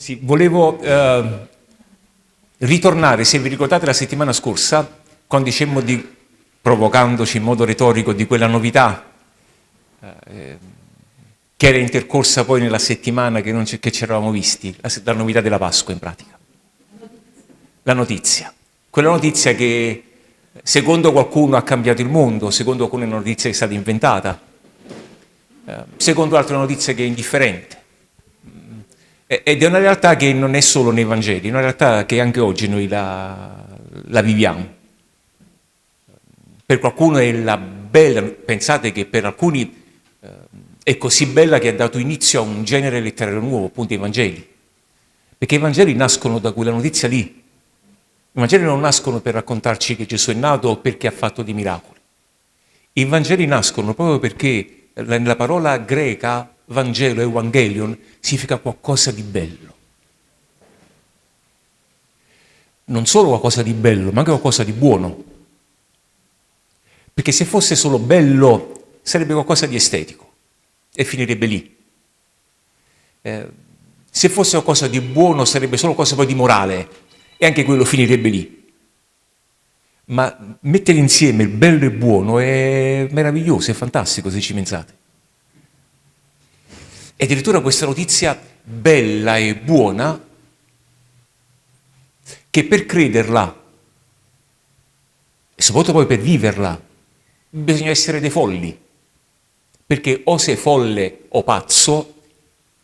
Sì, volevo eh, ritornare, se vi ricordate la settimana scorsa, quando dicemmo di, provocandoci in modo retorico, di quella novità eh, che era intercorsa poi nella settimana che, che ci eravamo visti, la, la novità della Pasqua in pratica. La notizia. Quella notizia che secondo qualcuno ha cambiato il mondo, secondo qualcuno è una notizia che è stata inventata, eh, secondo altri è una notizia che è indifferente. Ed è una realtà che non è solo nei Vangeli, è una realtà che anche oggi noi la, la viviamo. Per qualcuno è la bella, pensate che per alcuni eh, è così bella che ha dato inizio a un genere letterario nuovo, appunto i Vangeli. Perché i Vangeli nascono da quella notizia lì. I Vangeli non nascono per raccontarci che Gesù è nato o perché ha fatto dei miracoli. I Vangeli nascono proprio perché nella parola greca Vangelo, Evangelion, significa qualcosa di bello. Non solo qualcosa di bello, ma anche qualcosa di buono. Perché se fosse solo bello sarebbe qualcosa di estetico e finirebbe lì. Eh, se fosse qualcosa di buono sarebbe solo qualcosa poi di morale e anche quello finirebbe lì. Ma mettere insieme il bello e il buono è meraviglioso, è fantastico se ci pensate. E addirittura questa notizia bella e buona, che per crederla, e soprattutto poi per viverla, bisogna essere dei folli. Perché o sei folle o pazzo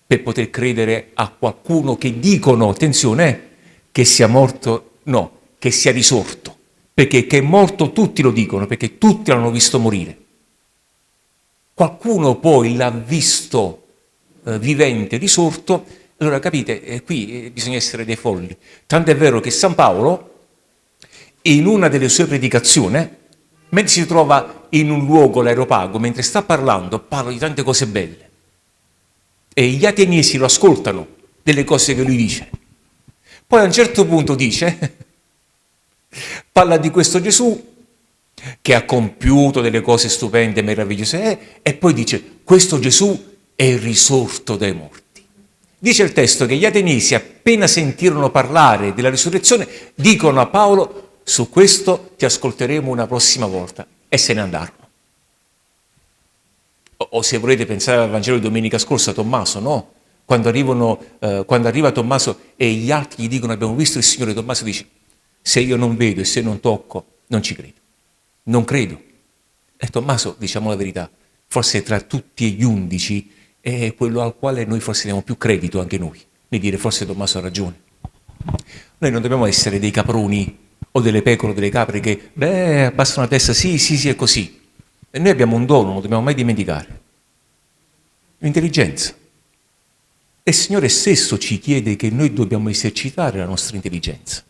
per poter credere a qualcuno che dicono, attenzione, che sia morto, no, che sia risorto. Perché che è morto tutti lo dicono, perché tutti l'hanno visto morire. Qualcuno poi l'ha visto eh, vivente, risorto, allora capite, eh, qui eh, bisogna essere dei folli. Tanto è vero che San Paolo, in una delle sue predicazioni, mentre si trova in un luogo, l'aeropago, mentre sta parlando, parla di tante cose belle. E gli ateniesi lo ascoltano delle cose che lui dice. Poi a un certo punto dice, parla di questo Gesù che ha compiuto delle cose stupende, meravigliose, eh, e poi dice, questo Gesù è risorto dai morti. Dice il testo che gli ateniesi, appena sentirono parlare della risurrezione, dicono a Paolo, su questo ti ascolteremo una prossima volta, e se ne andarono. O, o se volete pensare al Vangelo di domenica scorsa, Tommaso, no? Quando, arrivano, eh, quando arriva Tommaso e gli altri gli dicono abbiamo visto il Signore, Tommaso dice, se io non vedo e se non tocco, non ci credo. Non credo. E Tommaso, diciamo la verità, forse tra tutti gli undici è quello al quale noi forse diamo più credito anche noi, di dire forse Tommaso ha ragione. Noi non dobbiamo essere dei caproni o delle pecore o delle capre che, beh, abbassano la testa, sì, sì, sì, è così. E noi abbiamo un dono, non lo dobbiamo mai dimenticare. L'intelligenza. E il Signore stesso ci chiede che noi dobbiamo esercitare la nostra intelligenza.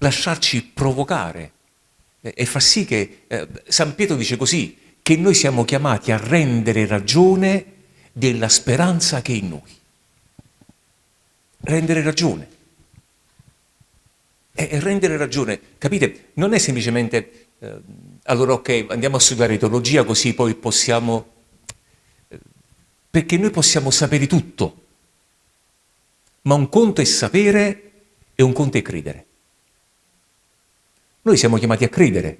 Lasciarci provocare e far sì che, eh, San Pietro dice così, che noi siamo chiamati a rendere ragione della speranza che è in noi. Rendere ragione. E rendere ragione, capite, non è semplicemente, eh, allora ok, andiamo a studiare teologia così poi possiamo, perché noi possiamo sapere tutto, ma un conto è sapere e un conto è credere. Noi siamo chiamati a credere,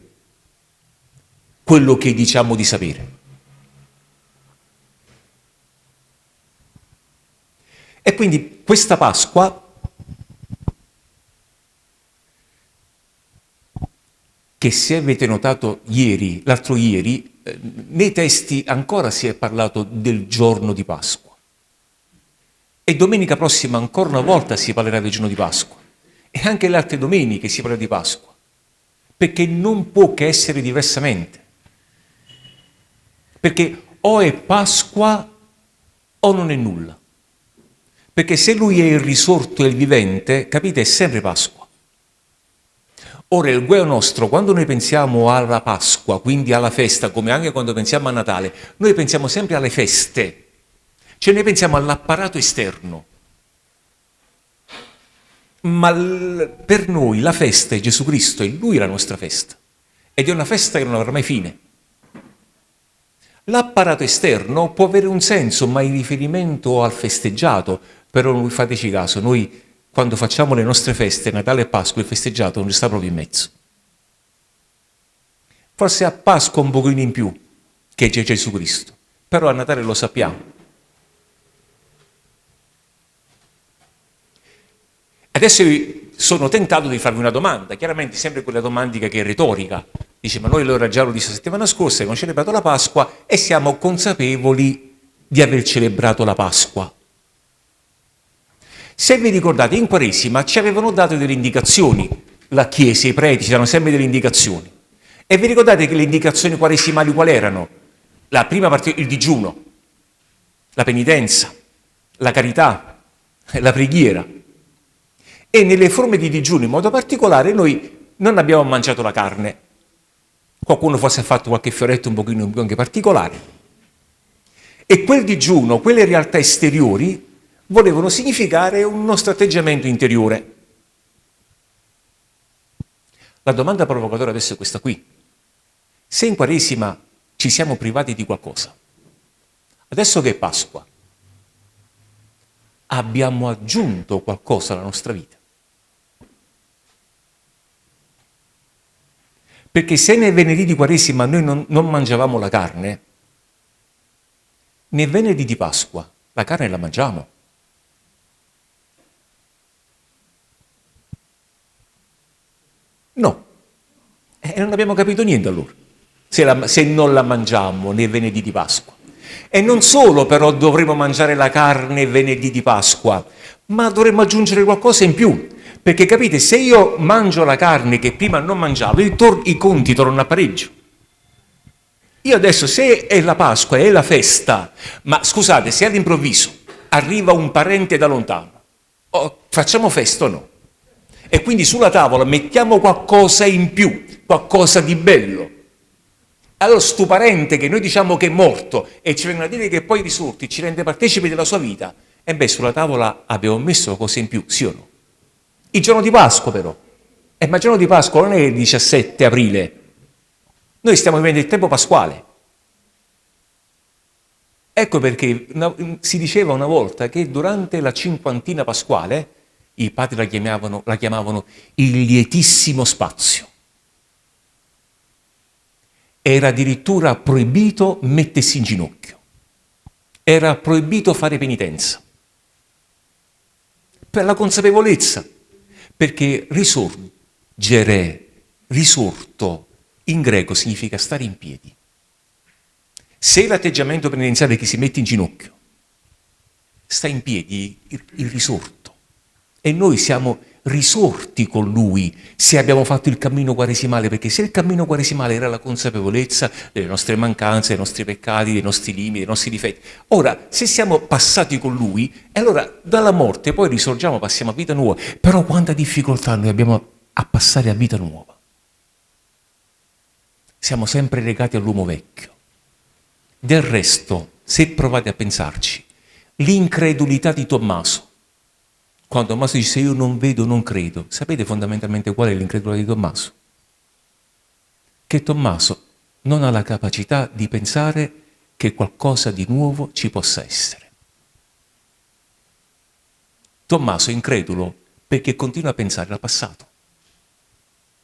quello che diciamo di sapere. E quindi questa Pasqua, che se avete notato ieri, l'altro ieri, eh, nei testi ancora si è parlato del giorno di Pasqua. E domenica prossima ancora una volta si parlerà del giorno di Pasqua. E anche le altre domeniche si parlerà di Pasqua. Perché non può che essere diversamente. Perché o è Pasqua o non è nulla. Perché se lui è il risorto e il vivente, capite, è sempre Pasqua. Ora, il guaio nostro, quando noi pensiamo alla Pasqua, quindi alla festa, come anche quando pensiamo a Natale, noi pensiamo sempre alle feste, cioè noi pensiamo all'apparato esterno. Ma per noi la festa è Gesù Cristo, e Lui è la nostra festa. Ed è una festa che non avrà mai fine. L'apparato esterno può avere un senso, ma in riferimento al festeggiato, però fateci caso, noi quando facciamo le nostre feste, Natale e Pasqua, il festeggiato non sta proprio in mezzo. Forse a Pasqua un pochino in più, che c'è Gesù Cristo, però a Natale lo sappiamo. Adesso sono tentato di farvi una domanda, chiaramente sempre quella domandica che è retorica. Dice, ma noi allora già lo disse la settimana scorsa, abbiamo celebrato la Pasqua e siamo consapevoli di aver celebrato la Pasqua. Se vi ricordate, in Quaresima ci avevano dato delle indicazioni, la Chiesa, i preti, ci danno sempre delle indicazioni. E vi ricordate che le indicazioni quaresimali quali erano? La prima parte, il digiuno, la penitenza, la carità, la preghiera. E nelle forme di digiuno in modo particolare noi non abbiamo mangiato la carne. Qualcuno forse ha fatto qualche fioretto un pochino anche particolare. E quel digiuno, quelle realtà esteriori, volevano significare un nostro atteggiamento interiore. La domanda provocatoria adesso è questa qui. Se in Quaresima ci siamo privati di qualcosa, adesso che è Pasqua, abbiamo aggiunto qualcosa alla nostra vita? Perché se nel venerdì di Quaresima noi non, non mangiavamo la carne, nel venerdì di Pasqua la carne la mangiamo. No. E non abbiamo capito niente allora, se, la, se non la mangiamo nel venerdì di Pasqua. E non solo però dovremo mangiare la carne venerdì di Pasqua, ma dovremmo aggiungere qualcosa in più. Perché capite, se io mangio la carne che prima non mangiavo, i conti tornano a pareggio. Io adesso, se è la Pasqua, è la festa, ma scusate, se all'improvviso arriva un parente da lontano, oh, facciamo festa o no? E quindi sulla tavola mettiamo qualcosa in più, qualcosa di bello. Allora sto parente che noi diciamo che è morto e ci vengono a dire che poi risorti, ci rende partecipi della sua vita, e beh sulla tavola abbiamo messo cose in più, sì o no? Il giorno di Pasqua però. Eh, ma il giorno di Pasqua non è il 17 aprile. Noi stiamo vivendo il tempo pasquale. Ecco perché si diceva una volta che durante la cinquantina pasquale i padri la chiamavano, la chiamavano il lietissimo spazio. Era addirittura proibito mettersi in ginocchio. Era proibito fare penitenza. Per la consapevolezza perché risorgere, risorto, in greco significa stare in piedi. Se l'atteggiamento penitenziale è che si mette in ginocchio, sta in piedi il, il risorto. E noi siamo risorti con lui se abbiamo fatto il cammino quaresimale, perché se il cammino quaresimale era la consapevolezza delle nostre mancanze, dei nostri peccati, dei nostri limiti, dei nostri difetti, ora se siamo passati con lui, allora dalla morte poi risorgiamo, passiamo a vita nuova, però quanta difficoltà noi abbiamo a passare a vita nuova. Siamo sempre legati all'uomo vecchio. Del resto, se provate a pensarci, l'incredulità di Tommaso, quando Tommaso dice io non vedo, non credo, sapete fondamentalmente qual è l'incredulità di Tommaso? Che Tommaso non ha la capacità di pensare che qualcosa di nuovo ci possa essere. Tommaso è incredulo perché continua a pensare al passato.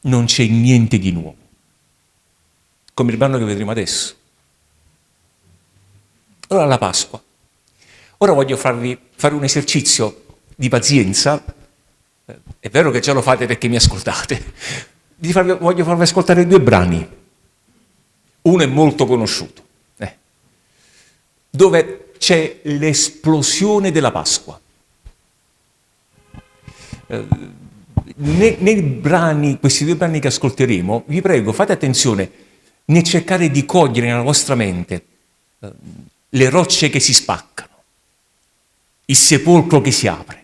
Non c'è niente di nuovo. Come il brano che vedremo adesso. Ora la Pasqua. Ora voglio farvi fare un esercizio di pazienza, è vero che già lo fate perché mi ascoltate, farvi, voglio farvi ascoltare due brani. Uno è molto conosciuto, eh, dove c'è l'esplosione della Pasqua. Eh, nei, nei, brani, questi due brani che ascolteremo, vi prego, fate attenzione nel cercare di cogliere nella vostra mente eh, le rocce che si spaccano, il sepolcro che si apre.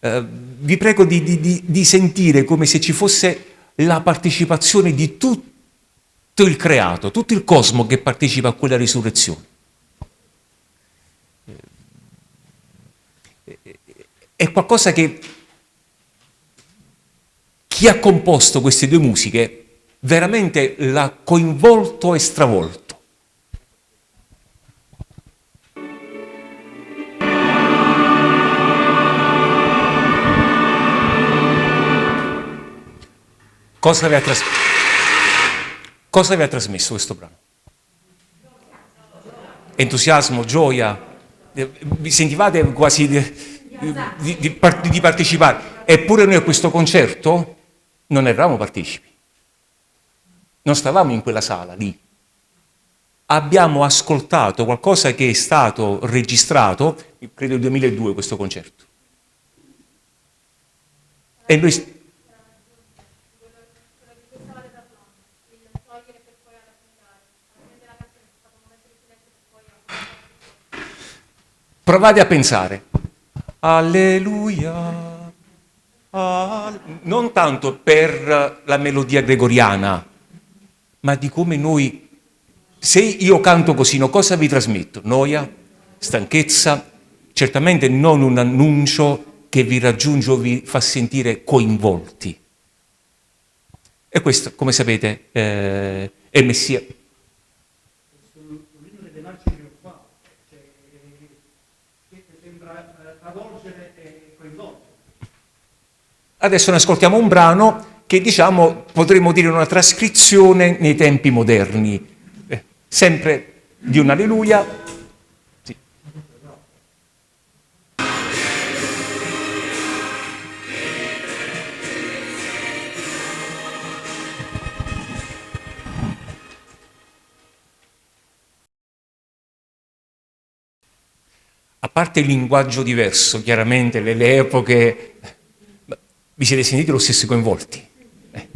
Eh, vi prego di, di, di sentire come se ci fosse la partecipazione di tutto il creato, tutto il cosmo che partecipa a quella risurrezione. È qualcosa che chi ha composto queste due musiche veramente l'ha coinvolto e stravolto. Cosa aveva, tras... Cosa aveva trasmesso questo brano? Entusiasmo, gioia, eh, vi sentivate quasi di, di, di, di partecipare. Eppure noi a questo concerto non eravamo partecipi. Non stavamo in quella sala lì. Abbiamo ascoltato qualcosa che è stato registrato, credo nel 2002 questo concerto. E noi Provate a pensare. Alleluia. Alle... Non tanto per la melodia gregoriana, ma di come noi, se io canto così, no, cosa vi trasmetto? Noia, stanchezza, certamente non un annuncio che vi raggiunge o vi fa sentire coinvolti. E questo, come sapete, eh, è Messia, Adesso ne ascoltiamo un brano che diciamo potremmo dire una trascrizione nei tempi moderni, eh, sempre di un alleluia. Sì. A parte il linguaggio diverso, chiaramente le, le epoche vi siete sentiti lo stesso coinvolti? Eh.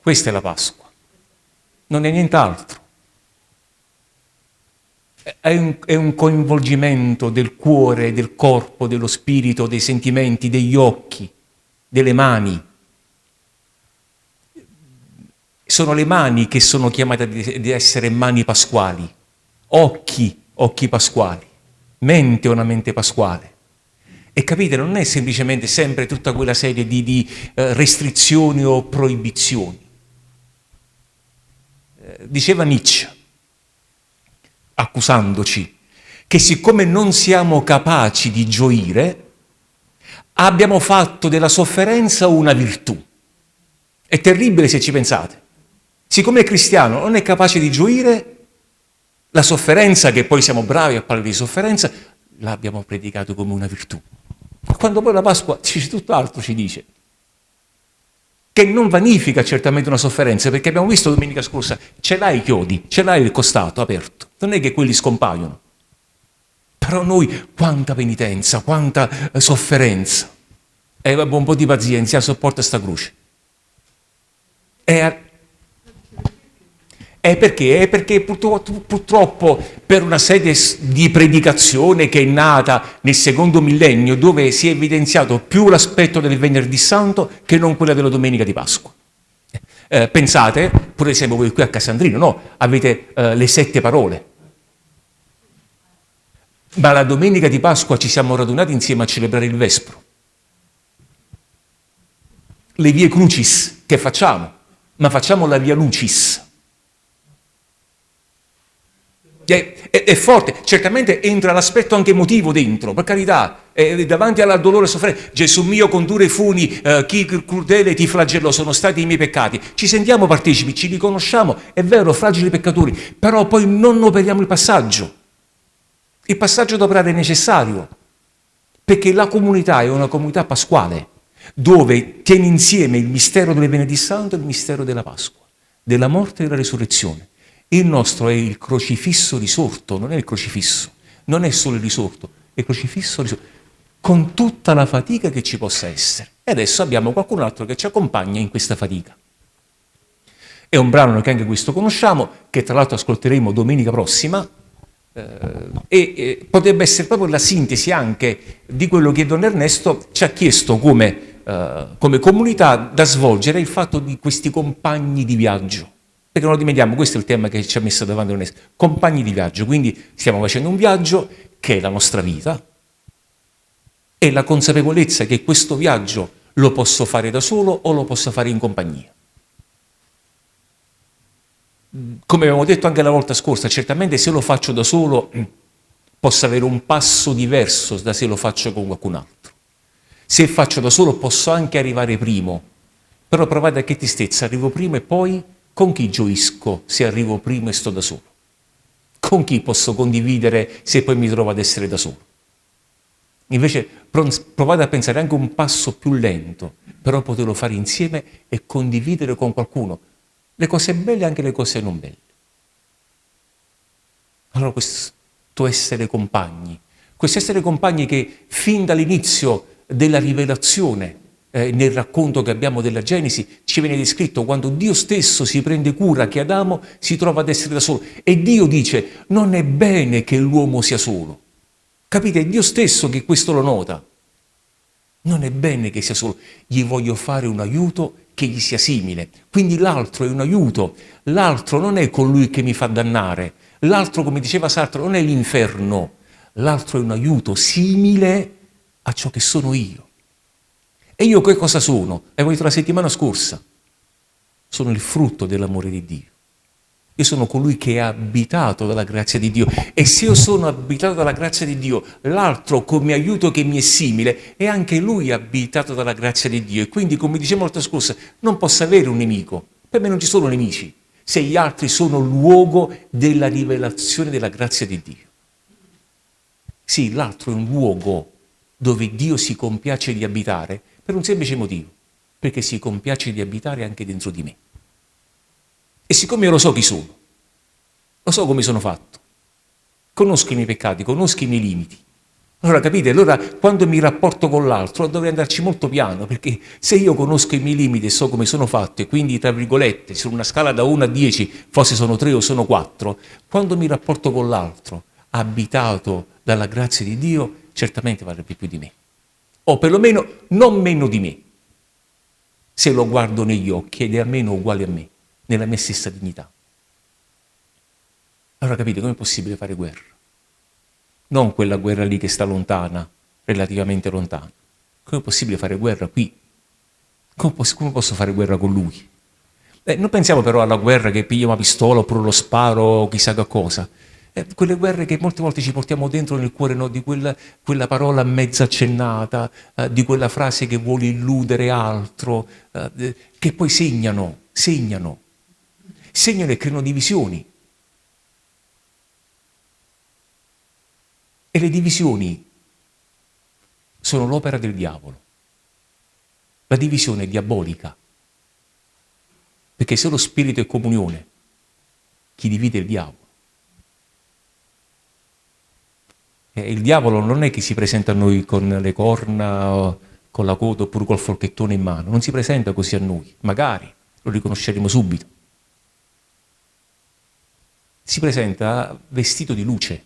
Questa è la Pasqua, non è nient'altro. È un, è un, coinvolgimento del cuore, del corpo, dello spirito, dei sentimenti, degli occhi, delle mani. Sono le mani che sono chiamate di essere mani pasquali, occhi, occhi pasquali, mente una mente pasquale. E capite, non è semplicemente sempre tutta quella serie di, di eh, restrizioni o proibizioni. Eh, diceva Nietzsche, accusandoci, che siccome non siamo capaci di gioire, abbiamo fatto della sofferenza una virtù. È terribile se ci pensate. Siccome è cristiano, non è capace di gioire, la sofferenza, che poi siamo bravi a parlare di sofferenza, l'abbiamo predicato come una virtù. Quando poi la Pasqua dice tutt'altro, ci dice, che non vanifica certamente una sofferenza, perché abbiamo visto domenica scorsa, ce l'hai i chiodi, ce l'hai il costato aperto, non è che quelli scompaiono. Però noi, quanta penitenza, quanta eh, sofferenza. E eh, un po' di pazienza, sopporta sta croce. E è perché? È perché purtroppo per una serie di predicazione che è nata nel secondo millennio dove si è evidenziato più l'aspetto del venerdì santo che non quella della domenica di Pasqua. Eh, pensate, pure siamo voi qui a Casandrino, no? Avete eh, le sette parole. Ma la domenica di Pasqua ci siamo radunati insieme a celebrare il Vespro. Le vie crucis che facciamo? Ma facciamo la via lucis È, è, è, forte, certamente entra l'aspetto anche emotivo dentro, per carità, eh, davanti al dolore e sofferenza, Gesù mio con dure funi, eh, chi crudele ti flagellò, sono stati i miei peccati, ci sentiamo partecipi, ci riconosciamo, è vero, fragili peccatori, però poi non operiamo il passaggio, il passaggio d'operare è necessario, perché la comunità è una comunità pasquale, dove tiene insieme il mistero del venerdì santo e il mistero della Pasqua, della morte e della risurrezione. Il nostro è il crocifisso risorto, non è il crocifisso, non è solo il risorto, è il crocifisso risorto, con tutta la fatica che ci possa essere. E adesso abbiamo qualcun altro che ci accompagna in questa fatica. È un brano che anche questo conosciamo, che tra l'altro ascolteremo domenica prossima, eh, e potrebbe essere proprio la sintesi anche di quello che Don Ernesto ci ha chiesto come, eh, come comunità da svolgere il fatto di questi compagni di viaggio. Perché non lo dimentichiamo, questo è il tema che ci ha messo davanti l'UNESCO. Compagni di viaggio, quindi stiamo facendo un viaggio che è la nostra vita e la consapevolezza che questo viaggio lo posso fare da solo o lo posso fare in compagnia. Come abbiamo detto anche la volta scorsa, certamente se lo faccio da solo posso avere un passo diverso da se lo faccio con qualcun altro. Se faccio da solo posso anche arrivare primo, Però provate a che tristezza, arrivo prima e poi con chi gioisco se arrivo prima e sto da solo? Con chi posso condividere se poi mi trovo ad essere da solo? Invece provate a pensare anche un passo più lento, però poterlo fare insieme e condividere con qualcuno le cose belle e anche le cose non belle. Allora questo essere compagni, questo essere compagni che fin dall'inizio della rivelazione, eh, nel racconto che abbiamo della Genesi, ci viene descritto quando Dio stesso si prende cura che Adamo si trova ad essere da solo. E Dio dice, non è bene che l'uomo sia solo. Capite? È Dio stesso che questo lo nota. Non è bene che sia solo. Gli voglio fare un aiuto che gli sia simile. Quindi l'altro è un aiuto. L'altro non è colui che mi fa dannare. L'altro, come diceva Sartre, non è l'inferno. L'altro è un aiuto simile a ciò che sono io. E io che cosa sono? Avevo detto la settimana scorsa. Sono il frutto dell'amore di Dio. Io sono colui che è abitato dalla grazia di Dio. E se io sono abitato dalla grazia di Dio, l'altro come aiuto che mi è simile, è anche lui abitato dalla grazia di Dio. E quindi, come dicevo l'altra scorsa, non posso avere un nemico. Per me non ci sono nemici, se gli altri sono luogo della rivelazione della grazia di Dio. Sì, l'altro è un luogo dove Dio si compiace di abitare per un semplice motivo, perché si compiace di abitare anche dentro di me. E siccome io lo so chi sono, lo so come sono fatto, conosco i miei peccati, conosco i miei limiti, allora capite, allora quando mi rapporto con l'altro dovrei andarci molto piano, perché se io conosco i miei limiti e so come sono fatto, e quindi tra virgolette, su una scala da 1 a 10, forse sono 3 o sono 4, quando mi rapporto con l'altro, abitato dalla grazia di Dio, certamente varrebbe più di me. O perlomeno non meno di me, se lo guardo negli occhi ed è almeno uguale a me nella mia stessa dignità. Allora capite come è possibile fare guerra? Non quella guerra lì che sta lontana, relativamente lontana. Come è possibile fare guerra qui? Come posso, come posso fare guerra con lui? Eh, non pensiamo però alla guerra che pigliamo una pistola oppure lo sparo o chissà che cosa. Eh, quelle guerre che molte volte ci portiamo dentro nel cuore no, di quella, quella, parola mezza accennata, eh, di quella frase che vuole illudere altro, eh, che poi segnano, segnano segnano e creano divisioni. E le divisioni sono l'opera del diavolo. La divisione è diabolica. Perché se lo spirito è comunione, chi divide è il diavolo. E il diavolo non è che si presenta a noi con le corna, con la coda oppure col forchettone in mano, non si presenta così a noi, magari. Lo riconosceremo subito. Si presenta vestito di luce.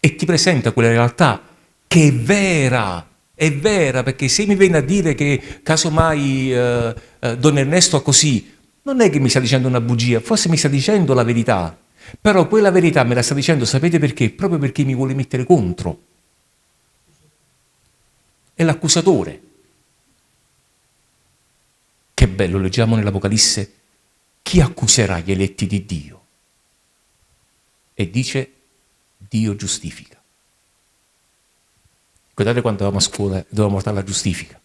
E ti presenta quella realtà che è vera, è vera, perché se mi viene a dire che casomai eh, eh, Don Ernesto ha così, non è che mi sta dicendo una bugia, forse mi sta dicendo la verità, però quella verità me la sta dicendo, sapete perché? Proprio perché mi vuole mettere contro. È l'accusatore. Che bello, leggiamo nell'Apocalisse chi accuserà gli eletti di Dio? E dice, Dio giustifica. Guardate quando eravamo a scuola, dovevamo portare la giustifica.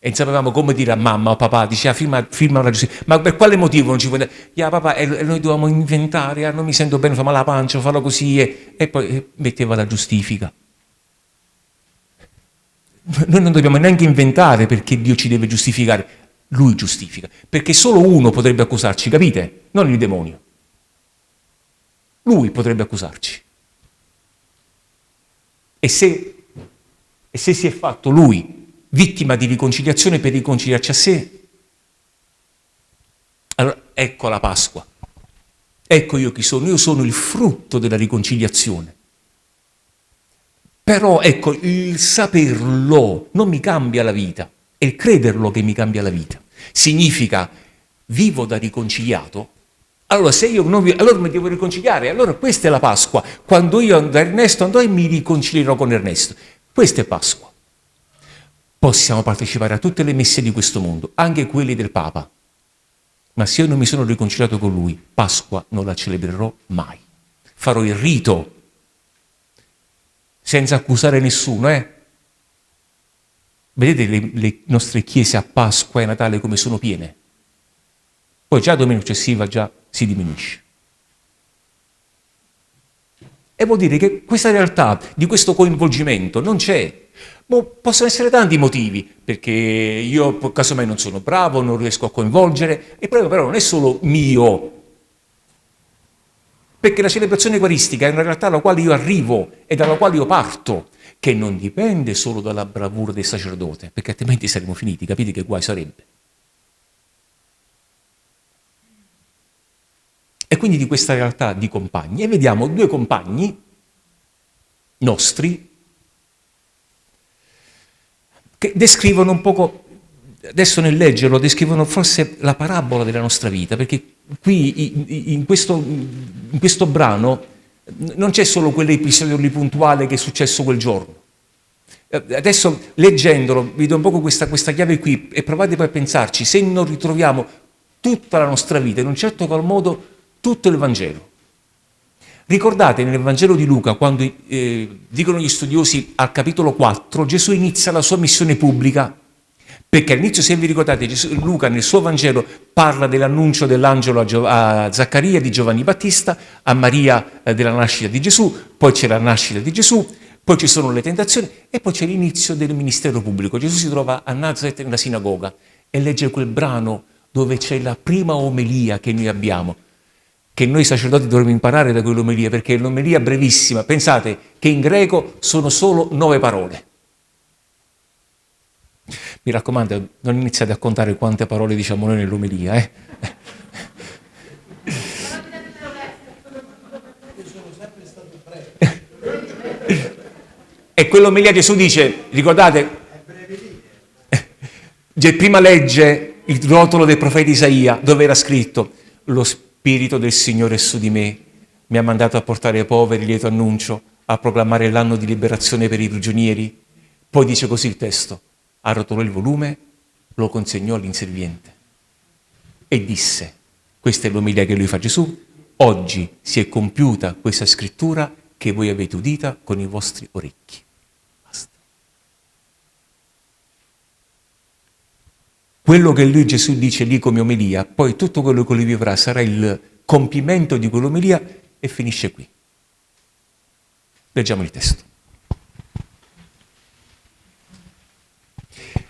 E non sapevamo come dire a mamma o papà, diceva firma, firma la giustifica. Ma per quale motivo non ci puoi dire? Yeah, papà, e noi dovevamo inventare, ah, non mi sento bene, fammi la pancia, fallo così, e, e poi metteva la giustifica. Noi non dobbiamo neanche inventare perché Dio ci deve giustificare lui giustifica, perché solo uno potrebbe accusarci, capite? Non il demonio. Lui potrebbe accusarci. E se, e se si è fatto lui vittima di riconciliazione per riconciliarci a sé, allora ecco la Pasqua. Ecco io chi sono, io sono il frutto della riconciliazione. Però ecco, il saperlo non mi cambia la vita. È il crederlo che mi cambia la vita. Significa vivo da riconciliato. Allora, se io non vi... allora mi devo riconciliare. Allora, questa è la Pasqua. Quando io da Ernesto andrò e mi riconcilierò con Ernesto. Questa è Pasqua. Possiamo partecipare a tutte le messe di questo mondo, anche quelle del Papa. Ma se io non mi sono riconciliato con lui, Pasqua non la celebrerò mai. Farò il rito, senza accusare nessuno, eh? Vedete le, le nostre chiese a Pasqua e Natale come sono piene? Poi già domenica successiva già si diminuisce. E vuol dire che questa realtà di questo coinvolgimento non c'è. Possono essere tanti motivi, perché io casomai non sono bravo, non riesco a coinvolgere, il problema però non è solo mio, perché la celebrazione eucaristica è una realtà alla quale io arrivo e dalla quale io parto, che non dipende solo dalla bravura del sacerdote, perché altrimenti saremmo finiti, capite che guai sarebbe. E quindi di questa realtà di compagni, e vediamo due compagni nostri che descrivono un poco, adesso nel leggerlo, descrivono forse la parabola della nostra vita, perché qui in questo, in questo brano non c'è solo quell'episodio lì puntuale che è successo quel giorno. Eh, adesso leggendolo vi do un po' questa, questa chiave qui e provate poi a pensarci se non ritroviamo tutta la nostra vita, in un certo qual modo, tutto il Vangelo. Ricordate nel Vangelo di Luca, quando eh, dicono gli studiosi al capitolo 4, Gesù inizia la sua missione pubblica perché all'inizio, se vi ricordate, Gesù, Luca nel suo Vangelo parla dell'annuncio dell'angelo a, a, Zaccaria di Giovanni Battista, a Maria eh, della nascita di Gesù, poi c'è la nascita di Gesù, poi ci sono le tentazioni e poi c'è l'inizio del ministero pubblico. Gesù si trova a Nazareth nella sinagoga e legge quel brano dove c'è la prima omelia che noi abbiamo, che noi sacerdoti dovremmo imparare da quell'omelia, perché è un'omelia brevissima. Pensate che in greco sono solo nove parole. Mi raccomando, non iniziate a contare quante parole diciamo noi nell'omelia. Eh? e quell'omelia Gesù dice, ricordate, prima legge il rotolo del profeta Isaia dove era scritto lo spirito del Signore è su di me, mi ha mandato a portare ai poveri lieto annuncio, a proclamare l'anno di liberazione per i prigionieri. Poi dice così il testo, arrotolò il volume, lo consegnò all'inserviente e disse, questa è l'omelia che lui fa Gesù, oggi si è compiuta questa scrittura che voi avete udita con i vostri orecchi. Quello che lui Gesù dice lì come omelia, poi tutto quello che lui vivrà sarà il compimento di quell'omelia e finisce qui. Leggiamo il testo.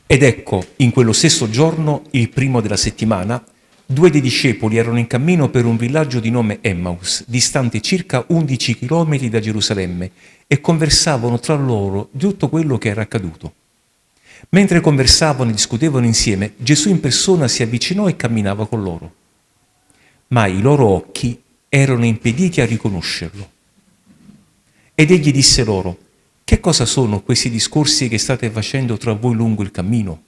Ed ecco, in quello stesso giorno, il primo della settimana, due dei discepoli erano in cammino per un villaggio di nome Emmaus, distante circa 11 chilometri da Gerusalemme, e conversavano tra loro di tutto quello che era accaduto. Mentre conversavano e discutevano insieme, Gesù in persona si avvicinò e camminava con loro. Ma i loro occhi erano impediti a riconoscerlo. Ed egli disse loro, che cosa sono questi discorsi che state facendo tra voi lungo il cammino?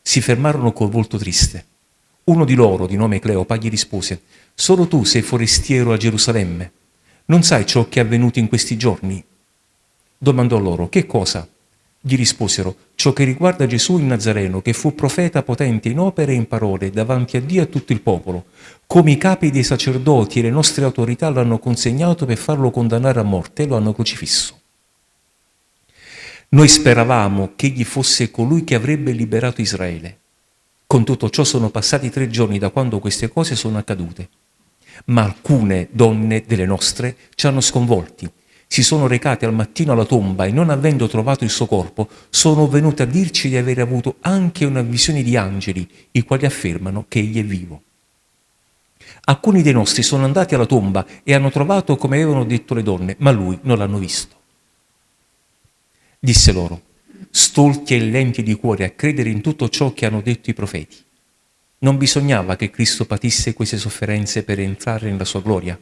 Si fermarono col volto triste. Uno di loro, di nome Cleopa, gli rispose, Solo tu sei forestiero a Gerusalemme. Non sai ciò che è avvenuto in questi giorni? Domandò loro, che cosa? Gli risposero, ciò che riguarda Gesù il Nazareno, che fu profeta potente in opere e in parole davanti a Dio e a tutto il popolo, come i capi dei sacerdoti e le nostre autorità l'hanno consegnato per farlo condannare a morte e lo hanno crocifisso. Noi speravamo che egli fosse colui che avrebbe liberato Israele. Con tutto ciò sono passati tre giorni da quando queste cose sono accadute. Ma alcune donne delle nostre ci hanno sconvolti. Si sono recate al mattino alla tomba e non avendo trovato il suo corpo, sono venute a dirci di aver avuto anche una visione di angeli, i quali affermano che egli è vivo. Alcuni dei nostri sono andati alla tomba e hanno trovato come avevano detto le donne, ma lui non l'hanno visto. Disse loro, stolti e lenti di cuore a credere in tutto ciò che hanno detto i profeti. Non bisognava che Cristo patisse queste sofferenze per entrare nella sua gloria.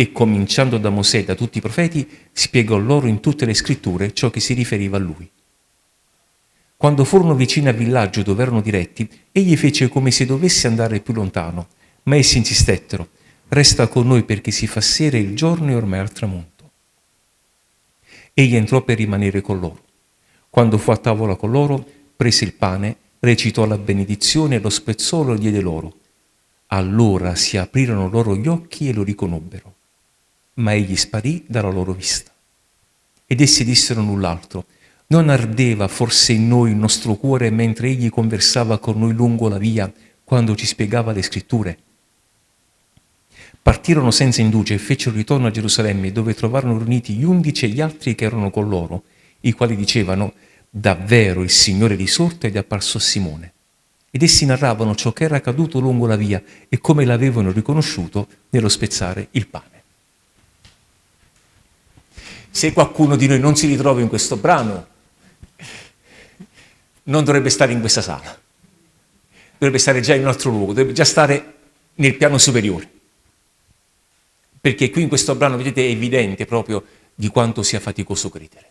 E cominciando da Mosè e da tutti i profeti, spiegò loro in tutte le scritture ciò che si riferiva a lui. Quando furono vicini al villaggio dove erano diretti, egli fece come se dovesse andare più lontano, ma essi insistettero, resta con noi perché si fa sera il giorno e ormai al tramonto. Egli entrò per rimanere con loro. Quando fu a tavola con loro, prese il pane, recitò la benedizione e lo spezzò e lo diede loro. Allora si aprirono loro gli occhi e lo riconobbero. Ma egli sparì dalla loro vista. Ed essi dissero null'altro. Non ardeva forse in noi il nostro cuore mentre egli conversava con noi lungo la via quando ci spiegava le scritture? Partirono senza indugia e fecero ritorno a Gerusalemme dove trovarono riuniti gli undici e gli altri che erano con loro, i quali dicevano davvero il Signore risorto ed è apparso a Simone. Ed essi narravano ciò che era accaduto lungo la via e come l'avevano riconosciuto nello spezzare il pane. Se qualcuno di noi non si ritrova in questo brano, non dovrebbe stare in questa sala, dovrebbe stare già in un altro luogo, dovrebbe già stare nel piano superiore. Perché qui in questo brano, vedete, è evidente proprio di quanto sia faticoso credere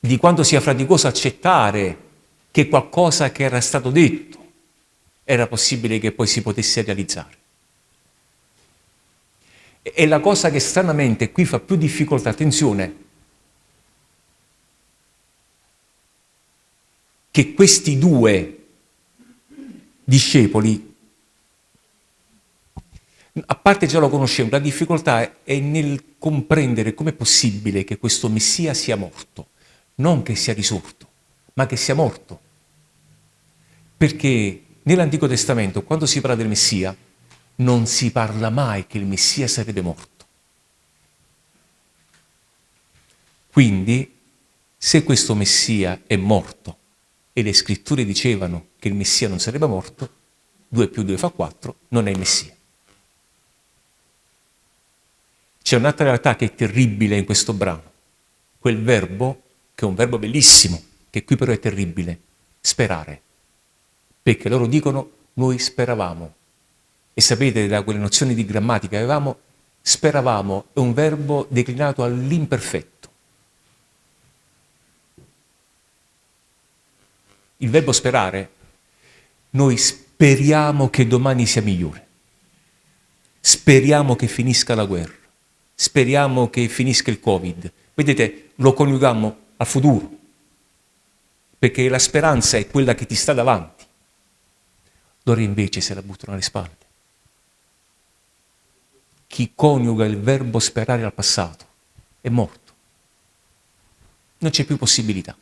di quanto sia faticoso accettare che qualcosa che era stato detto era possibile che poi si potesse realizzare. E la cosa che stranamente qui fa più difficoltà, attenzione, che questi due discepoli, a parte già lo conoscevano, la difficoltà è nel comprendere com'è possibile che questo Messia sia morto non che sia risorto, ma che sia morto. Perché nell'Antico Testamento, quando si parla del Messia, non si parla mai che il Messia sarebbe morto. Quindi, se questo Messia è morto e le scritture dicevano che il Messia non sarebbe morto, 2 più 2 fa 4, non è il Messia. C'è un'altra realtà che è terribile in questo brano. Quel verbo che è un verbo bellissimo, che qui però è terribile, sperare. Perché loro dicono noi speravamo. E sapete da quelle nozioni di grammatica che avevamo, speravamo è un verbo declinato all'imperfetto. Il verbo sperare, noi speriamo che domani sia migliore. Speriamo che finisca la guerra. Speriamo che finisca il Covid. Vedete, lo coniughiamo al futuro, perché la speranza è quella che ti sta davanti. Loro invece se la buttano alle spalle. Chi coniuga il verbo sperare al passato è morto. Non c'è più possibilità.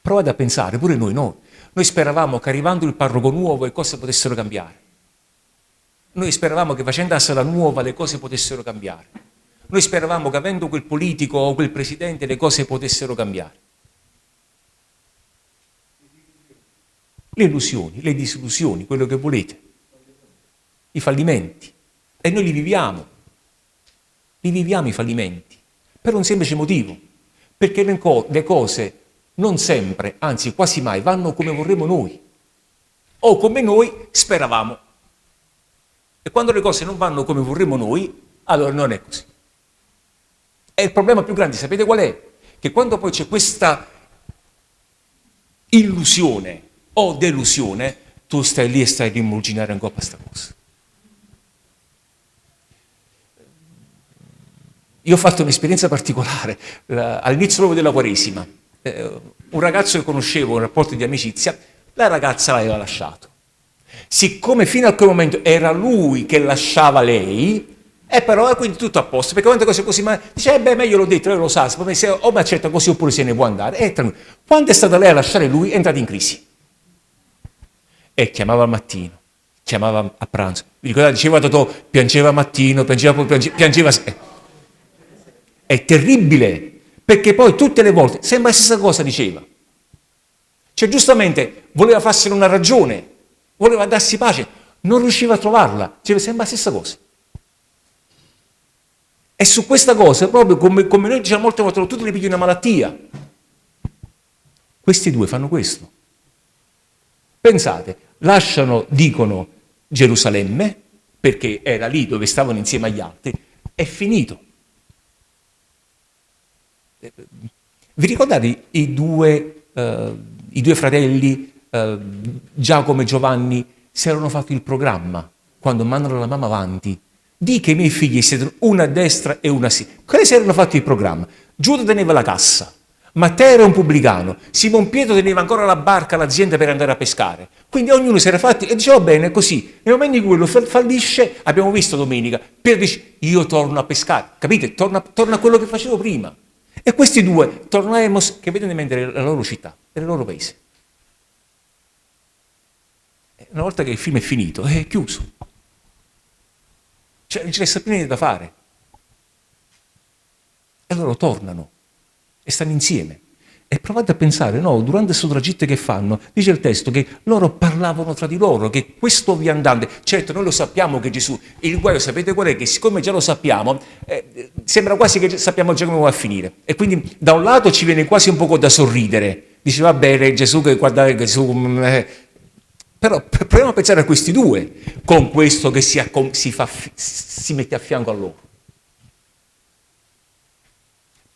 Provate a pensare, pure noi, no? Noi speravamo che arrivando il parroco nuovo le cose potessero cambiare. Noi speravamo che facendo la sala nuova le cose potessero cambiare. Noi speravamo che avendo quel politico o quel presidente le cose potessero cambiare. Le illusioni, le disillusioni, quello che volete, i fallimenti. E noi li viviamo, li viviamo i fallimenti, per un semplice motivo, perché le, co le cose non sempre, anzi quasi mai, vanno come vorremmo noi, o come noi speravamo. E quando le cose non vanno come vorremmo noi, allora non è così. E il problema più grande, sapete qual è? Che quando poi c'è questa illusione o delusione, tu stai lì e stai a rimurginare ancora questa cosa. Io ho fatto un'esperienza particolare all'inizio proprio della Quaresima. Eh, un ragazzo che conoscevo, un rapporto di amicizia, la ragazza l'aveva lasciato. Siccome fino a quel momento era lui che lasciava lei, e però è quindi tutto a posto, perché quante cose così, ma dice, eh beh, meglio l'ho detto, lei lo sa, se o mi accetta così oppure se ne può andare. E quando è stata lei a lasciare lui, è entrata in crisi. E chiamava al mattino, chiamava a pranzo. Vi ricordate, diceva Totò, piangeva mattino, piangeva, piangeva, piangeva. È terribile, perché poi tutte le volte sembra la stessa cosa diceva. Cioè giustamente voleva farsene una ragione, voleva darsi pace, non riusciva a trovarla, cioè, sembra la stessa cosa. E su questa cosa, proprio come, come noi diciamo molte volte, tu ti pigli una malattia. Questi due fanno questo. Pensate, lasciano, dicono, Gerusalemme, perché era lì dove stavano insieme agli altri, è finito. Vi ricordate i due, uh, i due fratelli, uh, Giacomo e Giovanni, si erano fatti il programma quando mandano la mamma avanti di che i miei figli siedono una a destra e una a sinistra. Quelli si erano fatti il programma. Giuda teneva la cassa, Matteo era un pubblicano, Simon Pietro teneva ancora la barca, l'azienda per andare a pescare. Quindi ognuno si era fatti e diceva bene, così. Nel momento in cui lo fallisce, abbiamo visto domenica, Pietro dice io torno a pescare, capite? Torna a quello che facevo prima. E questi due torneremo, che vedono in mente la loro città, il loro paese. Una volta che il film è finito, è chiuso. Cioè, non ci resta più niente da fare. E loro tornano e stanno insieme. E provate a pensare, no, durante questo tragitto che fanno, dice il testo che loro parlavano tra di loro, che questo viandante, certo noi lo sappiamo che Gesù, il guaio sapete qual è? Che siccome già lo sappiamo, eh, sembra quasi che sappiamo già come va a finire. E quindi da un lato ci viene quasi un po' da sorridere, dice va bene Gesù che guardate Gesù... Mm, eh. Però proviamo a pensare a questi due, con questo che si, si, fa, si mette a fianco a loro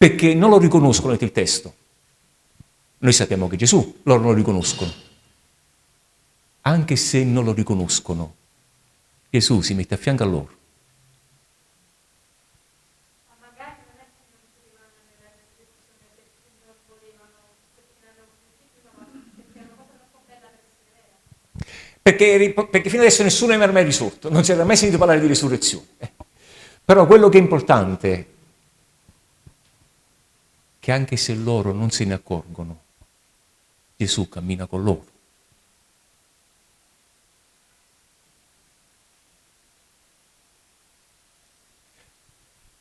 perché non lo riconoscono nel testo. Noi sappiamo che Gesù, loro lo riconoscono. Anche se non lo riconoscono, Gesù si mette a fianco a loro. Perché, perché, fino adesso nessuno era mai risorto, non si era mai sentito parlare di risurrezione. Però quello che è importante che anche se loro non se ne accorgono, Gesù cammina con loro.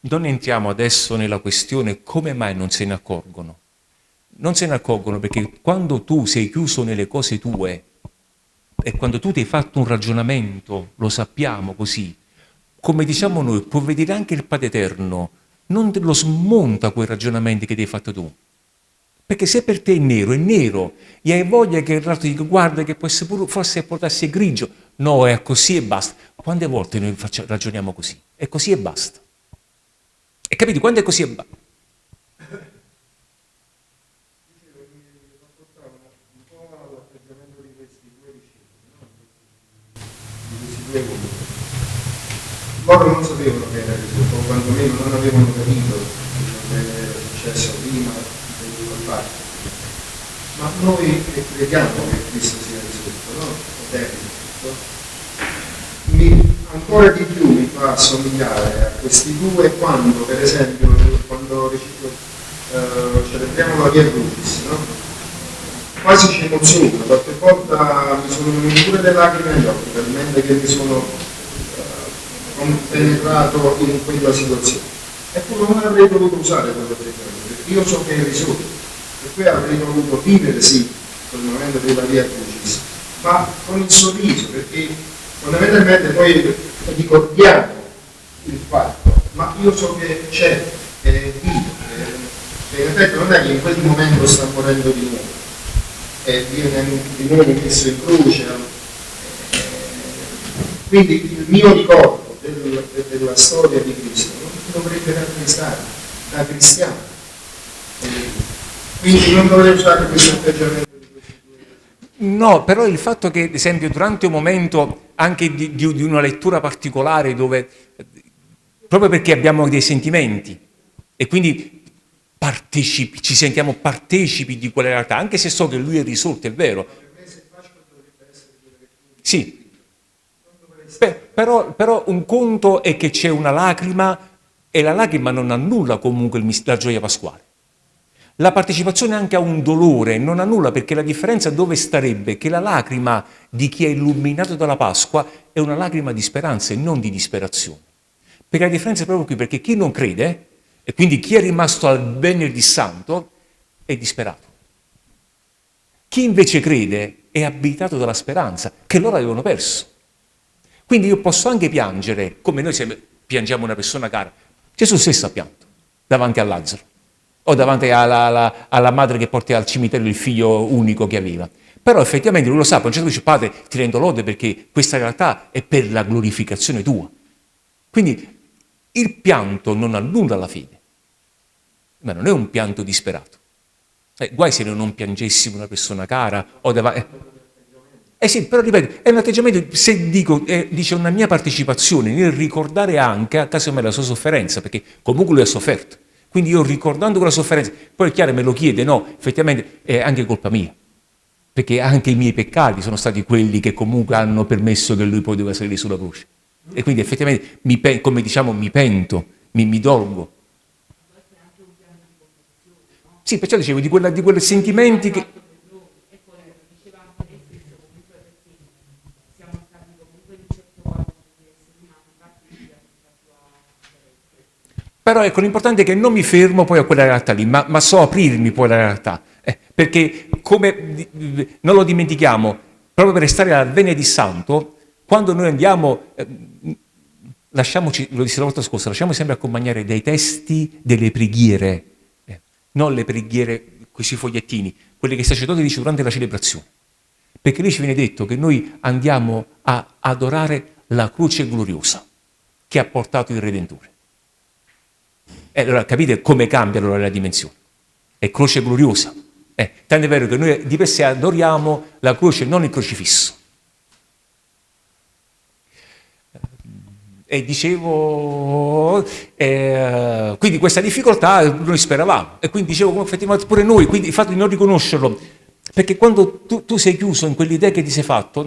Non entriamo adesso nella questione come mai non se ne accorgono. Non se ne accorgono perché quando tu sei chiuso nelle cose tue e quando tu ti hai fatto un ragionamento, lo sappiamo così, come diciamo noi, può vedere anche il Padre Eterno non lo smonta quei ragionamenti che ti hai fatto tu. Perché se per te è nero, è nero, e hai voglia che ratto dica guarda che può essere pure, forse può grigio. No, è così e basta. Quante volte noi facciamo, ragioniamo così? È così e basta. E capite, quando è così e basta? loro non sapevano che era Gesù, o quantomeno non avevano capito che era successo fatto. Ma noi che crediamo che Cristo sia risorto, no? Ed è risorto, mi, ancora di più mi fa assomigliare a questi due quando, per esempio, quando recito, uh, celebriamo la Via Crucis, no? quasi ci emoziono, qualche volta mi sono venute pure delle lacrime agli occhi, talmente che mi sono penetrato in quella situazione. Eppure non avrei dovuto usare quello atteggiamento, perché io so che è risorto, cui avrei dovuto vivere sì quel momento della via crucis, ma con il sorriso, perché fondamentalmente noi ricordiamo il fatto, ma io so che c'è, è vivo, che in effetti non è che in quel momento sta morendo di nuovo, e viene di nuovo messo in croce. Eh, quindi il mio ricordo del, della storia di Cristo non dovrebbe rattristare da cristiano. Quindi non dovrei usare questo atteggiamento. No, però il fatto che, ad esempio, durante un momento anche di, di, di, una lettura particolare dove, proprio perché abbiamo dei sentimenti e quindi ci sentiamo partecipi di quella realtà, anche se so che lui è risorto, è vero. Sì, però, però, un conto è che c'è una lacrima e la lacrima non annulla comunque la gioia pasquale. La partecipazione anche a un dolore non annulla perché la differenza dove starebbe? Che la lacrima di chi è illuminato dalla Pasqua è una lacrima di speranza e non di disperazione. Perché la differenza è proprio qui, perché chi non crede, e quindi chi è rimasto al venerdì santo, è disperato. Chi invece crede è abitato dalla speranza, che loro avevano perso. Quindi io posso anche piangere, come noi piangiamo una persona cara. Gesù stesso ha pianto davanti a Lazzaro o davanti alla, alla, alla madre che porta al cimitero il figlio unico che aveva. Però effettivamente lui lo sa, a un certo dice, padre, ti rendo lode perché questa realtà è per la glorificazione tua. Quindi il pianto non annulla la fede, ma non è un pianto disperato. Eh, guai se noi non piangessimo una persona cara o davanti... Eh, eh sì, però ripeto, è un atteggiamento, se dico, eh, dice una mia partecipazione nel ricordare anche a caso me la sua sofferenza, perché comunque lui ha sofferto. Quindi io ricordando quella sofferenza, poi è chiaro me lo chiede, no, effettivamente è anche colpa mia, perché anche i miei peccati sono stati quelli che comunque hanno permesso che lui poi doveva salire sulla croce. E quindi effettivamente, mi, come diciamo, mi pento, mi, mi dolgo. Sì, perciò dicevo di, quella, di quei sentimenti che Però ecco, l'importante è che non mi fermo poi a quella realtà lì, ma, ma so aprirmi poi alla realtà. Eh, perché, come non lo dimentichiamo, proprio per restare alla vene di santo, quando noi andiamo, eh, lasciamoci, lo disse la volta scorsa, lasciamo sempre accompagnare dai testi delle preghiere, eh, non le preghiere, questi fogliettini, quelle che il sacerdote dice durante la celebrazione. Perché lì ci viene detto che noi andiamo a adorare la croce gloriosa che ha portato il Redentore. E allora capite come cambia allora la dimensione. È croce gloriosa. Eh, tanto è vero che noi di per sé adoriamo la croce, non il crocifisso. E dicevo, eh, quindi questa difficoltà noi speravamo. E quindi dicevo, effettivamente pure noi, quindi il fatto di non riconoscerlo, perché quando tu, tu sei chiuso in quell'idea che ti sei fatto,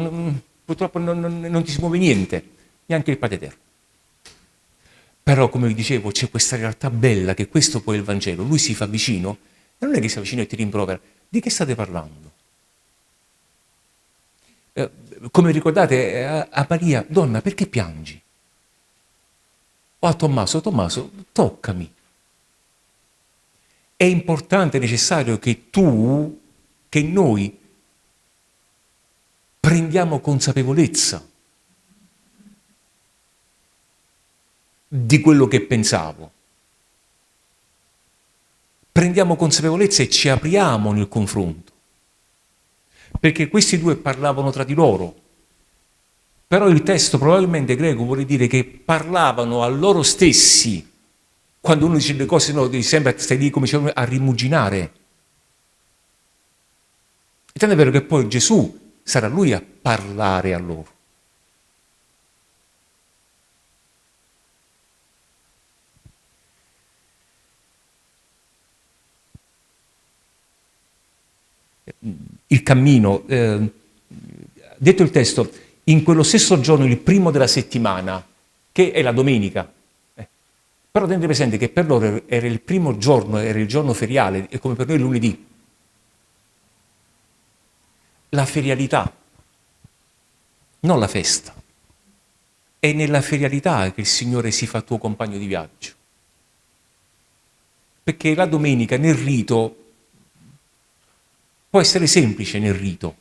purtroppo non, non, non ti si muove niente, neanche il Padre Eterno. Però, come vi dicevo, c'è questa realtà bella che questo poi è il Vangelo. Lui si fa vicino, e non è che si avvicina e ti rimprovera. Di che state parlando? Eh, come ricordate eh, a, a Maria, donna, perché piangi? O a Tommaso, Tommaso, toccami. È importante, è necessario che tu, che noi prendiamo consapevolezza di quello che pensavo. Prendiamo consapevolezza e ci apriamo nel confronto. Perché questi due parlavano tra di loro. Però il testo probabilmente greco vuole dire che parlavano a loro stessi. Quando uno dice le cose, no, sembra stai lì come diciamo, a rimuginare. E tanto è vero che poi Gesù sarà lui a parlare a loro. Il cammino, eh, detto il testo, in quello stesso giorno, il primo della settimana, che è la domenica. Eh, però tenete presente che per loro era il primo giorno, era il giorno feriale, è come per noi lunedì. La ferialità, non la festa. È nella ferialità che il Signore si fa tuo compagno di viaggio. Perché la domenica nel rito Può essere semplice nel rito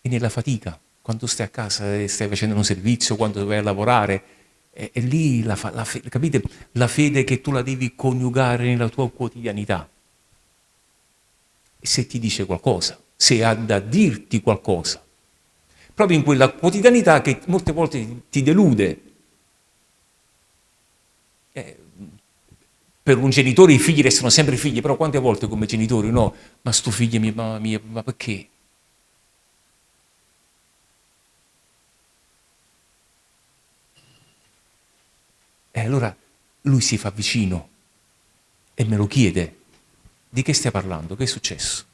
e nella fatica, quando stai a casa e stai facendo un servizio, quando vai a lavorare, è, è lì la, la, capite? la fede che tu la devi coniugare nella tua quotidianità. E se ti dice qualcosa, se ha da dirti qualcosa, proprio in quella quotidianità che molte volte ti delude, per un genitore i figli restano sempre figli, però quante volte come genitori no, ma sto figlio mia mamma mia, ma perché? E allora lui si fa vicino e me lo chiede, di che stai parlando? Che è successo?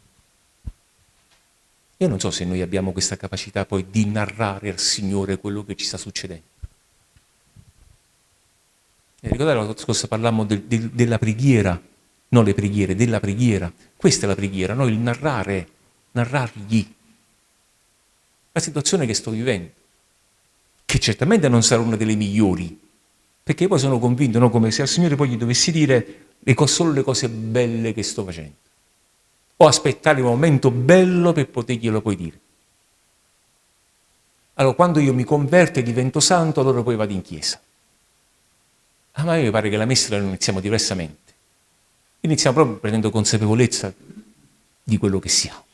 Io non so se noi abbiamo questa capacità poi di narrare al Signore quello che ci sta succedendo. Eh, ricordate la volta scorsa parlammo del, del, della preghiera, non le preghiere, della preghiera. Questa è la preghiera, no? il narrare, narrargli la situazione che sto vivendo, che certamente non sarà una delle migliori, perché poi sono convinto, no? come se al Signore poi gli dovessi dire le solo le cose belle che sto facendo, o aspettare il momento bello per poterglielo poi dire. Allora, quando io mi converto e divento santo, allora poi vado in chiesa. Ah, ma a me mi pare che la messa la iniziamo diversamente. Iniziamo proprio prendendo consapevolezza di quello che siamo.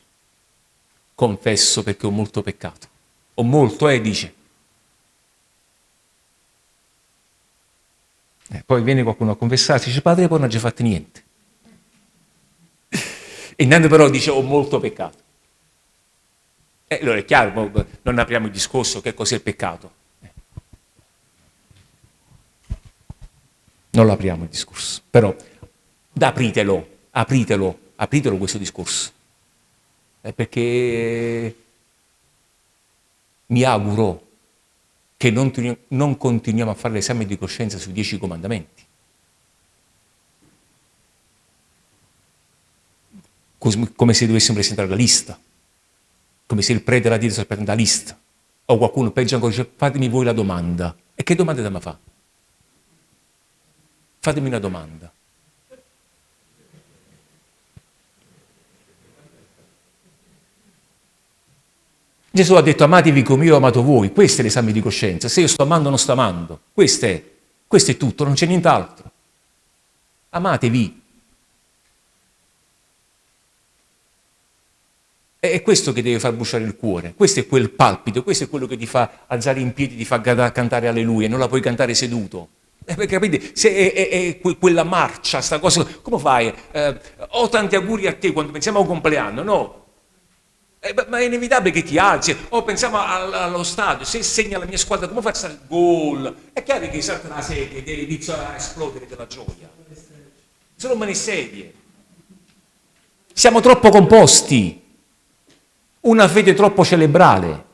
Confesso perché ho molto peccato. Ho molto, eh, dice. Eh, poi viene qualcuno a confessarsi, dice, padre, poi non già fatto niente. E intanto però dice, ho molto peccato. E allora è chiaro, non apriamo il discorso che cos'è il peccato. Non lo apriamo il discorso, però apritelo, apritelo, apritelo questo discorso. Eh, perché mi auguro che non, non continuiamo a fare l'esame di coscienza sui dieci comandamenti. Come se dovessimo presentare la lista, come se il prete della Chiesa presenta la lista. O qualcuno peggio ancora dice fatemi voi la domanda. E che domanda da fa? Fatemi una domanda. Gesù ha detto amatevi come io ho amato voi, questo è l'esame di coscienza, se io sto amando o non sto amando, questo è, questo è tutto, non c'è nient'altro. Amatevi. È questo che deve far bruciare il cuore, questo è quel palpito, questo è quello che ti fa alzare in piedi, ti fa cantare alleluia, non la puoi cantare seduto. Eh, capite? Se è, è, è, quella marcia, sta cosa, come fai? Eh, ho tanti auguri a te quando pensiamo a un compleanno, no? Eh, ma è inevitabile che ti alzi. O oh, pensiamo allo stadio, se segna la mia squadra, come faccio il gol? È chiaro che salta la sedia e inizia a esplodere della gioia. Sono mani sedie. Siamo troppo composti. Una fede troppo cerebrale.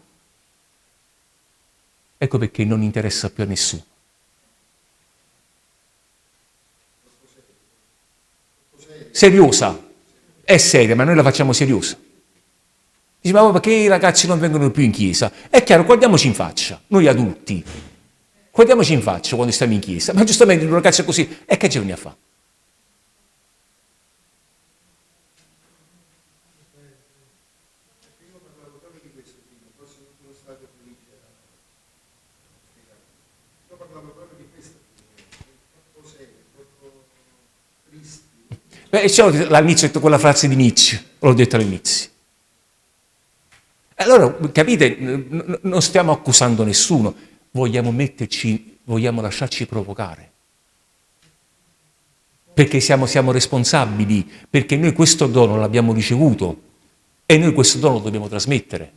Ecco perché non interessa più a nessuno. Seriosa. È seria, ma noi la facciamo seriosa. Dice, ma perché i ragazzi non vengono più in chiesa? È chiaro, guardiamoci in faccia, noi adulti. Guardiamoci in faccia quando stiamo in chiesa. Ma giustamente un ragazzo così, e che giorni a fa? Beh, c'è all'inizio quella frase di Nietzsche, l'ho detto all'inizio. Allora, capite, non stiamo accusando nessuno, vogliamo metterci, vogliamo lasciarci provocare. Perché siamo, siamo responsabili, perché noi questo dono l'abbiamo ricevuto e noi questo dono lo dobbiamo trasmettere.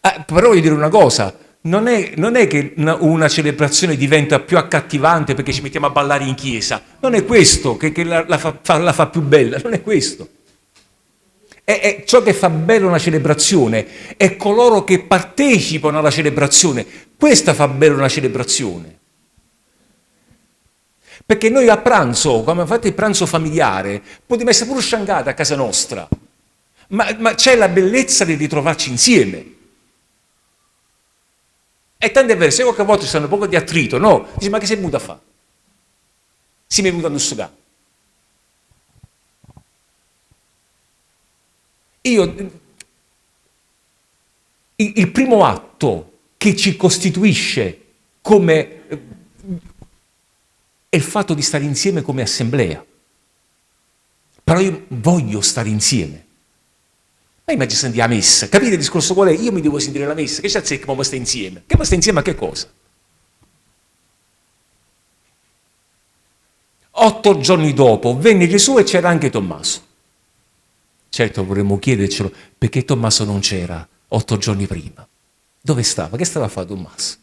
Ah, però voglio dire una cosa, non è, non è che una, celebrazione diventa più accattivante perché ci mettiamo a ballare in chiesa, non è questo che, che la, la, fa, la, fa, più bella, non è questo. È, è ciò che fa bella una celebrazione, è coloro che partecipano alla celebrazione, questa fa bella una celebrazione. Perché noi a pranzo, quando fate il pranzo familiare, potremmo essere pure sciangati a casa nostra, ma, ma c'è la bellezza di ritrovarci insieme. E tante vero, se qualche volta ci stanno un po' di attrito, no? Dici, ma che sei venuto a fare? Si è venuto a nussugare. Io, il primo atto che ci costituisce come è il fatto di stare insieme come assemblea. Però io voglio stare insieme. Ma immagino sentire la messa. Capite il discorso qual è? Io mi devo sentire la messa. Che c'è che ma sta insieme? Che ma sta insieme a che cosa? Otto giorni dopo venne Gesù e c'era anche Tommaso. Certo vorremmo chiedercelo perché Tommaso non c'era otto giorni prima. Dove stava? Che stava a fare Tommaso?